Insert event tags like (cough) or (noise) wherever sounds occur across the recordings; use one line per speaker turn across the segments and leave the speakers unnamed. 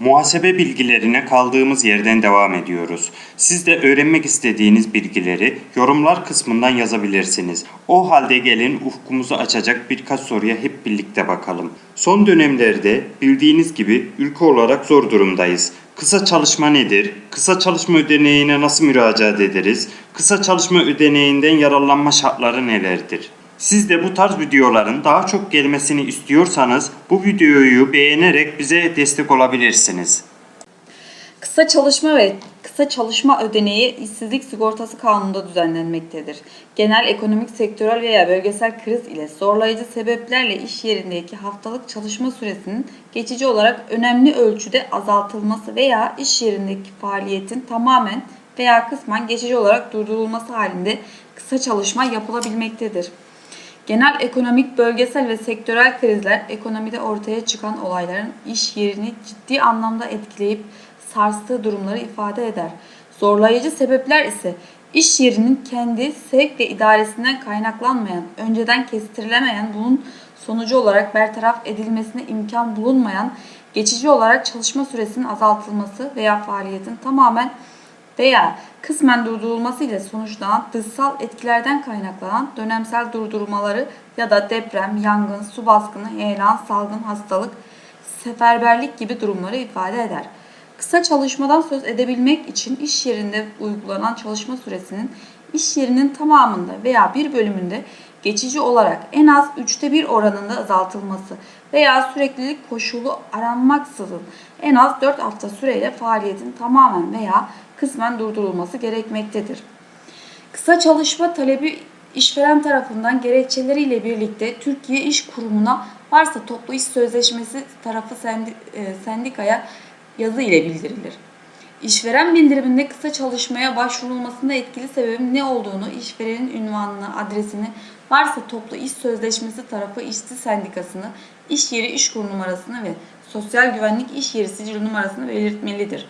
Muhasebe bilgilerine kaldığımız yerden devam ediyoruz. Siz de öğrenmek istediğiniz bilgileri yorumlar kısmından yazabilirsiniz. O halde gelin ufkumuzu açacak birkaç soruya hep birlikte bakalım. Son dönemlerde bildiğiniz gibi ülke olarak zor durumdayız. Kısa çalışma nedir? Kısa çalışma ödeneğine nasıl müracaat ederiz? Kısa çalışma ödeneğinden yararlanma şartları nelerdir? Siz de bu tarz videoların daha çok gelmesini istiyorsanız bu videoyu beğenerek bize destek olabilirsiniz.
Kısa çalışma ve kısa çalışma ödeneği işsizlik sigortası kanununda düzenlenmektedir. Genel ekonomik, sektörel veya bölgesel kriz ile zorlayıcı sebeplerle iş yerindeki haftalık çalışma süresinin geçici olarak önemli ölçüde azaltılması veya iş yerindeki faaliyetin tamamen veya kısmen geçici olarak durdurulması halinde kısa çalışma yapılabilmektedir. Genel ekonomik, bölgesel ve sektörel krizler ekonomide ortaya çıkan olayların iş yerini ciddi anlamda etkileyip sarstığı durumları ifade eder. Zorlayıcı sebepler ise iş yerinin kendi sevk ve idaresinden kaynaklanmayan, önceden kestirilemeyen bunun sonucu olarak bertaraf edilmesine imkan bulunmayan, geçici olarak çalışma süresinin azaltılması veya faaliyetin tamamen veya kısmen durdurulması ile sonuçlanan dışsal etkilerden kaynaklanan dönemsel durdurmaları ya da deprem, yangın, su baskını, heyelan, salgın, hastalık, seferberlik gibi durumları ifade eder. Kısa çalışmadan söz edebilmek için iş yerinde uygulanan çalışma süresinin iş yerinin tamamında veya bir bölümünde geçici olarak en az üçte bir oranında azaltılması veya süreklilik koşulu aranmaksızın en az 4 hafta süreyle faaliyetin tamamen veya kısmen durdurulması gerekmektedir. Kısa çalışma talebi işveren tarafından gerekçeleriyle birlikte Türkiye İş Kurumu'na varsa toplu iş sözleşmesi tarafı e, sendikaya yazı ile bildirilir. İşveren bildiriminde kısa çalışmaya başvurulmasında etkili sebebin ne olduğunu, işverenin ünvanını, adresini, varsa toplu iş sözleşmesi tarafı işçi sendikasını, iş yeri iş kur numarasını ve sosyal güvenlik iş yeri sicil numarasını belirtmelidir.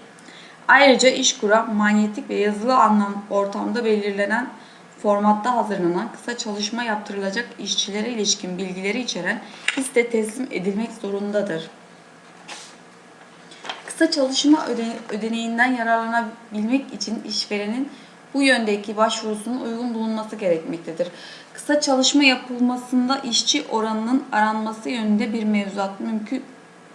Ayrıca işkura manyetik ve yazılı anlam ortamda belirlenen formatta hazırlanan kısa çalışma yaptırılacak işçilere ilişkin bilgileri içeren liste teslim edilmek zorundadır. Kısa çalışma öde- ödeneğinden yararlanabilmek için işverenin bu yöndeki başvurusunun uygun bulunması gerekmektedir. Kısa çalışma yapılmasında işçi oranının aranması yönünde bir mevzuat mümkün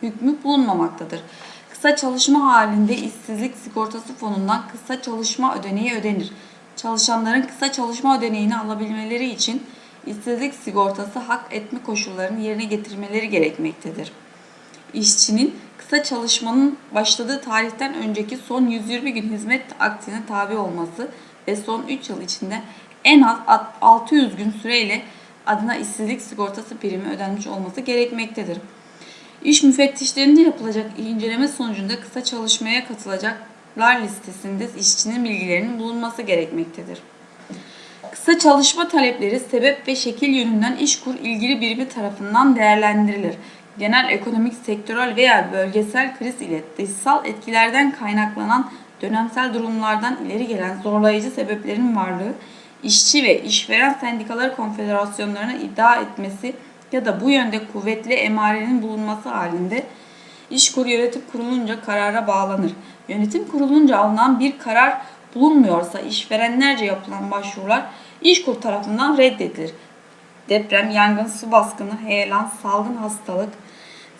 hükmü bulunmamaktadır. Kısa çalışma halinde işsizlik sigortası fonundan kısa çalışma ödeneği ödenir. Çalışanların kısa çalışma ödeneğini alabilmeleri için işsizlik sigortası hak etme koşullarını yerine getirmeleri gerekmektedir. İşçinin kısa çalışmanın başladığı tarihten önceki son 120 gün hizmet akdine tabi olması ve son 3 yıl içinde en az 600 gün süreyle adına işsizlik sigortası primi ödenmiş olması gerekmektedir. İş müfettişlerinde yapılacak inceleme sonucunda kısa çalışmaya katılacaklar listesinde işçinin bilgilerinin bulunması gerekmektedir. Kısa çalışma talepleri sebep ve şekil yönünden işkur ilgili birimi tarafından değerlendirilir. Genel ekonomik, sektörel veya bölgesel kriz ile dışsal etkilerden kaynaklanan dönemsel durumlardan ileri gelen zorlayıcı sebeplerin varlığı, işçi ve işveren sendikaları konfederasyonlarına iddia etmesi ya da bu yönde kuvvetli emarenin bulunması halinde İşkur yönetim kurulunca karara bağlanır. Yönetim kurulunca alınan bir karar bulunmuyorsa işverenlerce yapılan başvurular İşkur tarafından reddedilir. Deprem, yangın, su baskını, heyelan, salgın hastalık,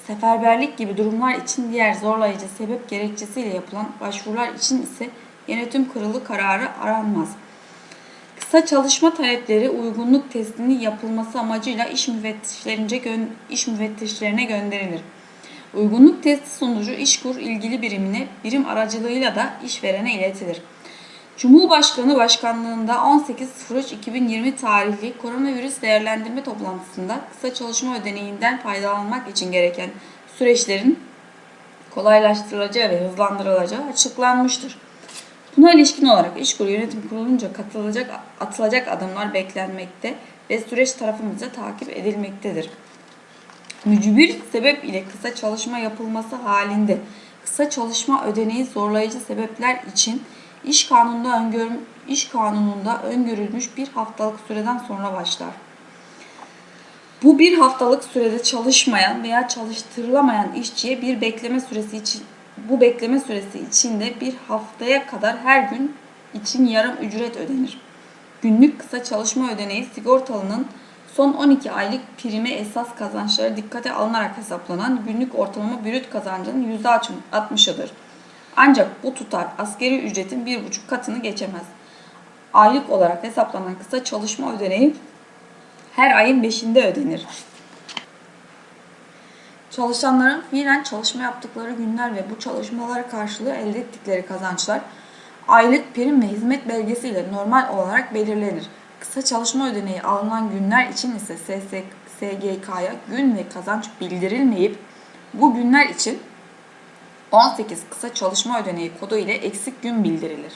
seferberlik gibi durumlar için diğer zorlayıcı sebep gerekçesiyle yapılan başvurular için ise yönetim kurulu kararı aranmaz. Kısa çalışma talepleri uygunluk testinin yapılması amacıyla iş müfettişlerince iş müfettişlerine gönderilir. Uygunluk testi sonucu işkur ilgili birimine birim aracılığıyla da işverene iletilir. Cumhurbaşkanı Başkanlığında 18.03.2020 tarihli koronavirüs değerlendirme toplantısında kısa çalışma ödeneğinden faydalanmak için gereken süreçlerin kolaylaştırılacağı ve hızlandırılacağı açıklanmıştır. Buna ilişkin olarak İşkur Yönetim Kurulu'nca katılacak, atılacak adımlar beklenmekte ve süreç tarafımızca takip edilmektedir. Mücbir sebep ile kısa çalışma yapılması halinde kısa çalışma ödeneği zorlayıcı sebepler için iş kanununda öngör, iş kanununda öngörülmüş bir haftalık süreden sonra başlar. Bu bir haftalık sürede çalışmayan veya çalıştırılamayan işçiye bir bekleme süresi için bu bekleme süresi içinde bir haftaya kadar her gün için yarım ücret ödenir. Günlük kısa çalışma ödeneği sigortalının son 12 aylık prime esas kazançları dikkate alınarak hesaplanan günlük ortalama brüt kazancının %60'ıdır. Ancak bu tutar askeri ücretin 1,5 katını geçemez. Aylık olarak hesaplanan kısa çalışma ödeneği her ayın 5'inde ödenir. Çalışanların fiilen çalışma yaptıkları günler ve bu çalışmalar karşılığı elde ettikleri kazançlar aylık prim ve hizmet belgesiyle normal olarak belirlenir. Kısa çalışma ödeneği alınan günler için ise SS SGK'ya gün ve kazanç bildirilmeyip bu günler için 18 kısa çalışma ödeneği kodu ile eksik gün bildirilir.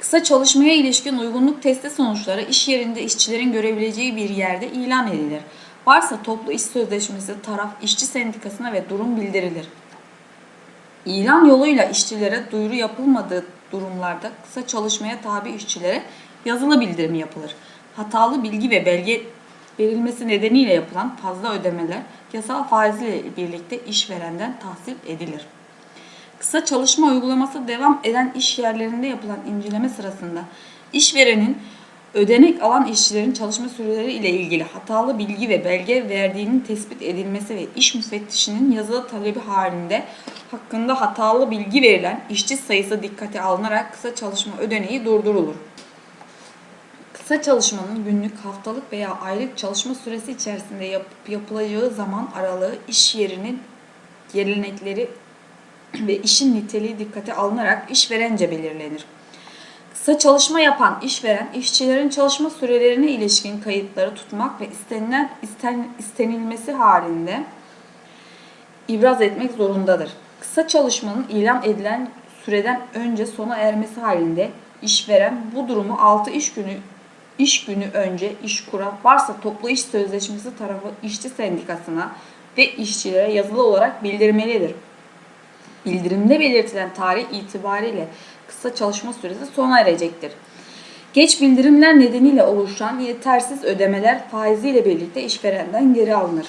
Kısa çalışmaya ilişkin uygunluk testi sonuçları iş yerinde işçilerin görebileceği bir yerde ilan edilir. Varsa toplu iş sözleşmesi taraf işçi sendikasına ve durum bildirilir. İlan yoluyla işçilere duyuru yapılmadığı durumlarda kısa çalışmaya tabi işçilere yazılı bildirim yapılır. Hatalı bilgi ve belge verilmesi nedeniyle yapılan fazla ödemeler yasal faiziyle birlikte işverenden tahsil edilir. Kısa çalışma uygulaması devam eden iş yerlerinde yapılan inceleme sırasında işverenin ödenek alan işçilerin çalışma süreleri ile ilgili hatalı bilgi ve belge verdiğinin tespit edilmesi ve iş müfettişinin yazılı talebi halinde hakkında hatalı bilgi verilen işçi sayısı dikkate alınarak kısa çalışma ödeneği durdurulur. Kısa çalışmanın günlük, haftalık veya aylık çalışma süresi içerisinde yapıp yapılacağı zaman aralığı iş yerinin gelenekleri (clears throat) ve işin niteliği dikkate alınarak işverence belirlenir. Kısa çalışma yapan işveren, işçilerin çalışma sürelerine ilişkin kayıtları tutmak ve istenilen isten, istenilmesi halinde ibraz etmek zorundadır. Kısa çalışmanın ilan edilen süreden önce sona ermesi halinde işveren bu durumu 6 iş günü iş günü önce iş kura varsa toplu iş sözleşmesi tarafı işçi sendikasına ve işçilere yazılı olarak bildirmelidir. Bildirimde belirtilen tarih itibariyle kısa çalışma süresi sona erecektir. Geç bildirimler nedeniyle oluşan yetersiz ödemeler faiziyle birlikte işverenden geri alınır.